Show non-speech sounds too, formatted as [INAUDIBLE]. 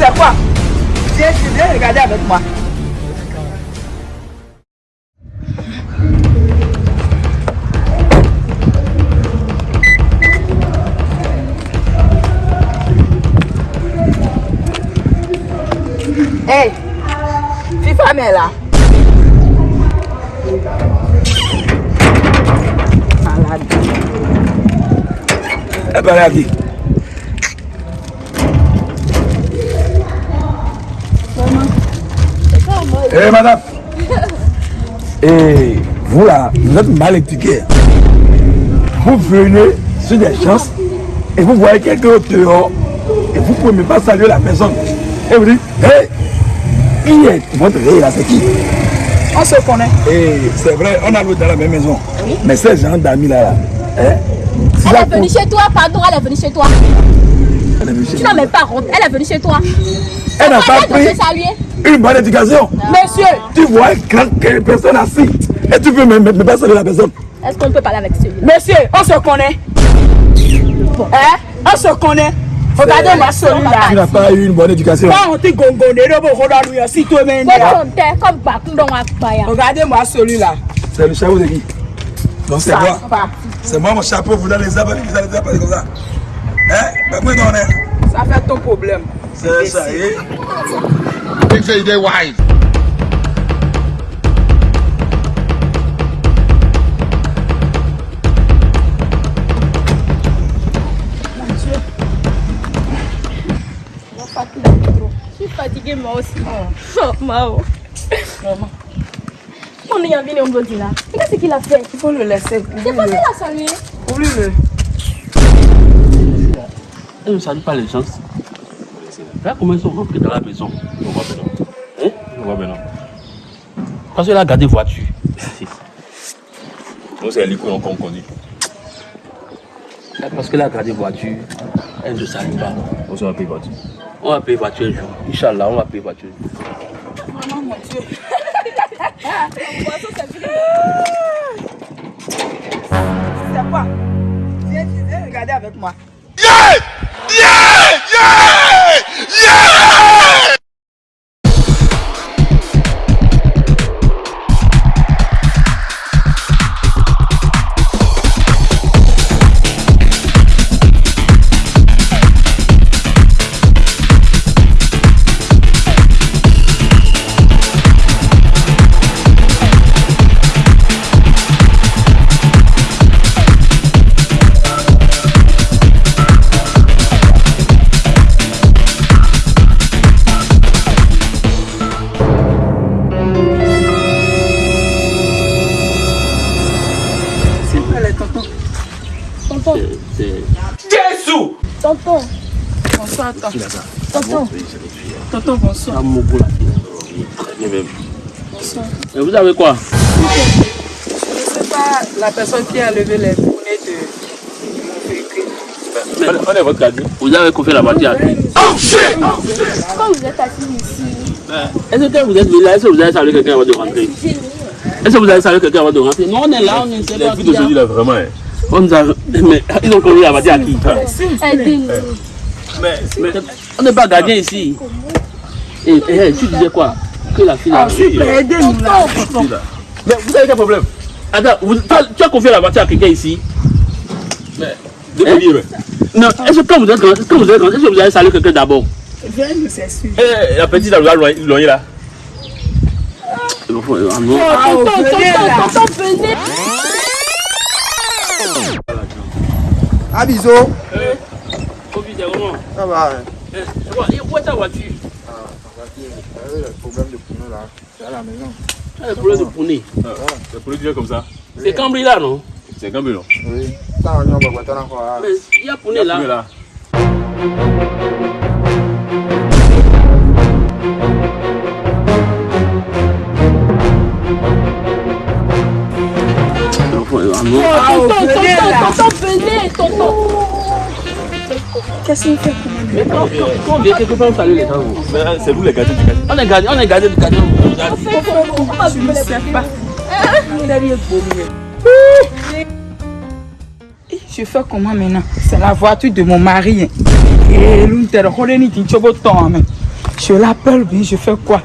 C'est quoi? Viens, viens regarder avec moi. Hey, FIFA est là. Malade. Elle parle à qui Eh madame Et vous là, vous êtes mal éduqué. Vous venez sur des chances et vous voyez quelqu'un dehors et vous ne pouvez même pas saluer la personne. Et vous dites, hé, qui est votre ré là, c'est qui? On se connaît. Et c'est vrai, on a loué dans la même maison. Mais ces gens d'amis là, là hein, Elle est venue chez toi, pardon, elle est venue chez toi. Tu n'as même pas honte, elle est venue chez toi. Elle n'a pas pris une bonne éducation. Monsieur, Tu vois une personne assise et tu peux même, même pas saluer la personne. Est-ce qu'on peut parler avec celui-là monsieur, on se connaît. Hein? On se connaît. Regardez-moi Tu celui-là. n'as pas eu une bonne éducation. Regardez-moi celui-là. C'est le chapeau de qui Donc c'est moi. C'est moi mon chapeau, vous dans les arbres, vous allez les arbres comme ça. Hein? Ça fait ton problème. C'est ça, eh? Think say they wise. Je suis fatiguée moi aussi. Oh, Mao. On est venu au là. Qu'est-ce qu'il a fait Il faut le Elle ne salue pas les gens. Là, comment ils sont rentrés dans la maison? On voit maintenant. Hein? On voit maintenant. Parce qu'elle a gardé voiture. [LAUGHS] Nous, c'est l'école qu'on conduit. Parce qu'elle a gardé voiture, elle ne salue pas. On va payer voiture. On va payer voiture un jour. Inch'Allah, on va payer voiture. Maman, mon Dieu. [LAUGHS] C'est quoi? Viens, viens regarder avec moi. Yes! Tonton, Bonsoir, ça tonton. Tonton, bonsoir. Ah, même. Et vous avez quoi? Je ne sais pas la personne qui a levé les poneys de mon véhicule. On est votre gardien. Vous avez confié la voiture à qui? Quand vous êtes assis ici, Est-ce que vous êtes venu là? Est-ce que vous avez salué quelqu'un avant de rentrer? Est-ce que vous avez salué quelqu'un avant de rentrer? Non, on est là, on est c'est pas qui a- là, vraiment. Hein. On nous a... Mais ils ont conduit la voiture à qui mais, mais on n'est pas gardien ici. Et, et, et, tu disais quoi? Que la fille a... Là. Mais vous avez quel problème? Attends, vous- tu, as, tu as confié la voiture à quelqu'un ici Mais... Hein? Non, est-ce que quand vous êtes grand, est-ce que vous êtes grand, est-ce que vous avez salué quelqu'un d'abord? Viens nous s'excuser. Eh, la petite, elle nous a loigné là. Ah. Ah, Tonton, là. tonton, tonton, venez. Abiso. Covid, c'est comment Ça va. hein. Eh, Et Où est ta voiture? Le problème de pneu là, c'est à la maison. Tu as le problème de poney. C'est pour le dire comme ça. C'est Cambry là, non? C'est quand même long. Oui. Ça, on y va boire encore. Mais il y a poney là. là. Tonton, venez là. tonton, tonton, venez, tonton. Qu'est-ce qu'il fait Mais quand, on vient quelque part, on salue les gens. vous. Mais c'est vous les gardiens du quartier. On est gardien, on est gardien du ne sais pas. Pauvre. Je fais comment maintenant? C'est la voiture de mon mari. hein. Et l'une chobo ton, mais. Je l'appelle, je fais quoi?